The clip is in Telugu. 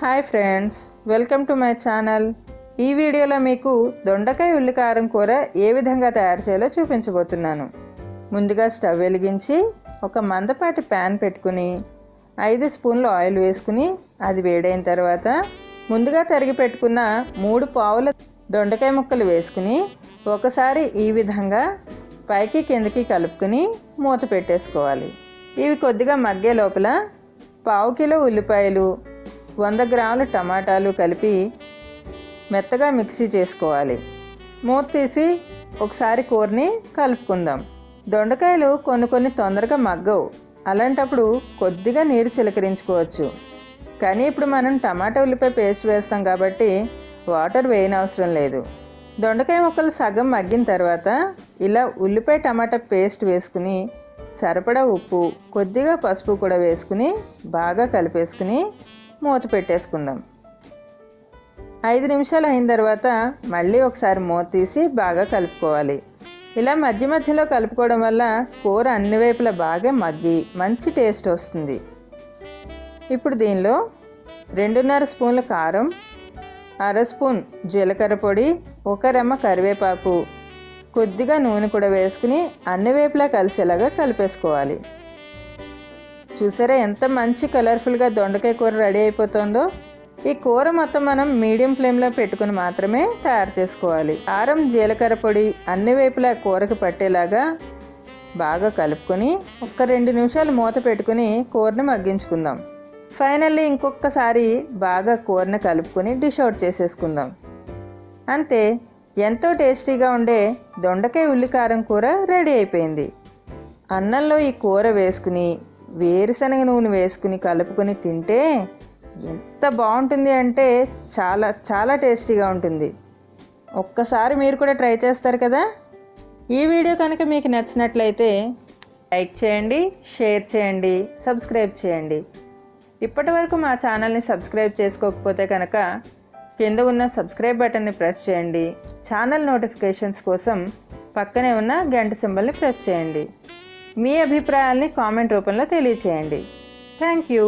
Hi friends welcome to my channel. ఈ వీడియోలో మీకు దొండకాయ ఉల్లికారం కూర ఏ విధంగా తయారు చేయాలో చూపించబోతున్నాను. ముందుగా స్టవ్ వెలిగించి ఒక మందపాటి ప్యాన్ పెట్టుకుని ఐదు స్పూన్లు ఆయిల్ వేసుకుని అది వేడైన తర్వాత ముందుగా తరిగి పెట్టుకున్న మూడు పావుల దొండకాయ ముక్కలు వేసుకుని ఒకసారి ఈ విధంగా పైకి కిందకి కలుపుకుని మూత పెట్టేసుకోవాలి. ఇవి కొద్దిగా మగ్గే లోపల పావు కిలో ఉల్లిపాయలు వంద గ్రాముల టమాటాలు కలిపి మెత్తగా మిక్సీ చేసుకోవాలి. మూత తీసి ఒకసారి కూరని కలుపుకుందాం. దొండకాయలు కొన్ని కొన్ని తొందరగా మగ్గవు. అలాంటప్పుడు కొద్దిగా నీరు చిలకరించుకోవచ్చు. కానీ ఇప్పుడు మనం టమాటా ఉల్లిపాయ పేస్ట్ వేస్తాం కాబట్టి వాటర్ వేయనవసరం లేదు. దొండకాయ ముక్కలు సగం మగ్గిన తర్వాత ఇలా ఉల్లిపాయ టమాటా పేస్ట్ వేసుకుని సరిపడా ఉప్పు కొద్దిగా పసుపు కూడా వేసుకుని బాగా కలిపేసుకుని మూత పెట్టేసుకుందాం. ఐదు నిమిషాలు అయిన తర్వాత మళ్ళీ ఒకసారి మూత తీసి బాగా కలుపుకోవాలి. ఇలా మధ్య మధ్యలో కలుపుకోవడం వల్ల కూర అన్ని వైపులా బాగా మగ్గి మంచి టేస్ట్ వస్తుంది. ఇప్పుడు దీనిలో రెండున్నర స్పూన్ల కారం అర స్పూన్ జీలకర్ర పొడి ఒక రెమ్మ కరివేపాకు కొద్దిగా నూనె కూడా వేసుకుని అన్ని వైపులా కలిసేలాగా కలిపేసుకోవాలి. చూసారా ఎంత మంచి కలర్ఫుల్గా దొండకాయ కూర రెడీ అయిపోతుందో? ఈ కూర మొత్తం మనం మీడియం ఫ్లేమ్లో పెట్టుకుని మాత్రమే తయారు చేసుకోవాలి. కారం జీలకర్ర పొడి అన్ని వైపులా కూరకు పట్టేలాగా బాగా కలుపుకొని ఒక రెండు నిమిషాలు మూత పెట్టుకుని కూరని మగ్గించుకుందాం. ఫైనల్లీ ఇంకొకసారి బాగా కూరని కలుపుకొని డిష్ అవుట్ చేసేసుకుందాం. అంతే ఎంతో టేస్టీగా ఉండే దొండకాయ ఉల్లికారం కూర రెడీ అయిపోయింది. అన్నంలో ఈ కూర వేసుకుని వేరుశనగ నూనె వేసుకుని కలుపుకొని తింటే ఎంత బాగుంటుంది అంటే చాలా చాలా టేస్టీగా ఉంటుంది. ఒక్కసారి మీరు కూడా ట్రై చేస్తారు కదా? ఈ వీడియో కనుక మీకు నచ్చినట్లయితే లైక్ చేయండి షేర్ చేయండి సబ్స్క్రైబ్ చేయండి. ఇప్పటి వరకు మా ఛానల్ని సబ్స్క్రైబ్ చేసుకోకపోతే కనుక కింద ఉన్న సబ్స్క్రైబ్ బటన్ని ప్రెస్ చేయండి. ఛానల్ నోటిఫికేషన్స్ కోసం పక్కనే ఉన్న గంట సింబల్ని ప్రెస్ చేయండి. మీ అభిప్రాయాల్ని కామెంట్ రూపంలో తెలియచేయండి. Thank you.